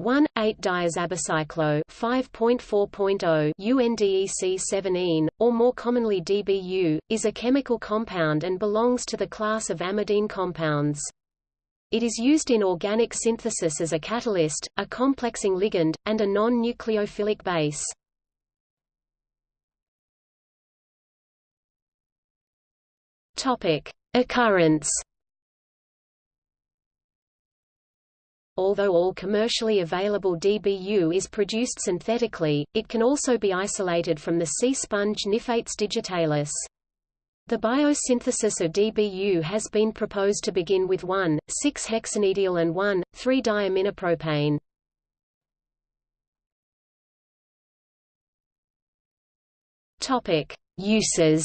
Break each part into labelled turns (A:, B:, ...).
A: 1,8-diazabicyclo 5.4.0 UNDEC-7-ene, or more commonly DBU, is a chemical compound and belongs to the class of amidine compounds. It is used in organic synthesis as a catalyst, a complexing ligand, and a non-nucleophilic base. Occurrence Although all commercially available DBU is produced synthetically, it can also be isolated from the sea sponge Niphates digitalis. The biosynthesis of DBU has been proposed to begin with 1,6-hexanediol and 1,3-diaminopropane. Topic: Uses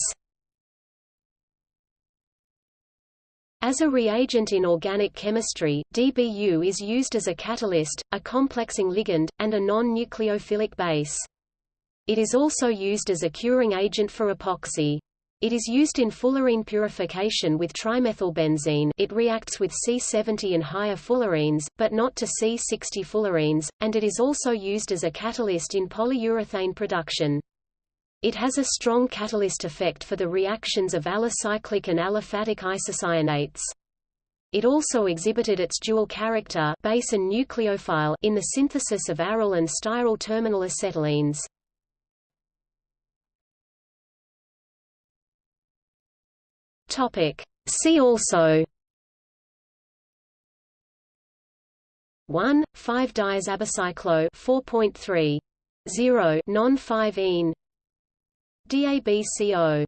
A: As a reagent in organic chemistry, DBU is used as a catalyst, a complexing ligand, and a non-nucleophilic base. It is also used as a curing agent for epoxy. It is used in fullerene purification with trimethylbenzene it reacts with C70 and higher fullerenes, but not to C60 fullerenes, and it is also used as a catalyst in polyurethane production. It has a strong catalyst effect for the reactions of alicyclic and aliphatic isocyanates. It also exhibited its dual character base and nucleophile in the synthesis of aryl and styryl terminal acetylenes. Topic. See also 1, 5-diazabicyclo 4.3. 0 non-5-ene DABCO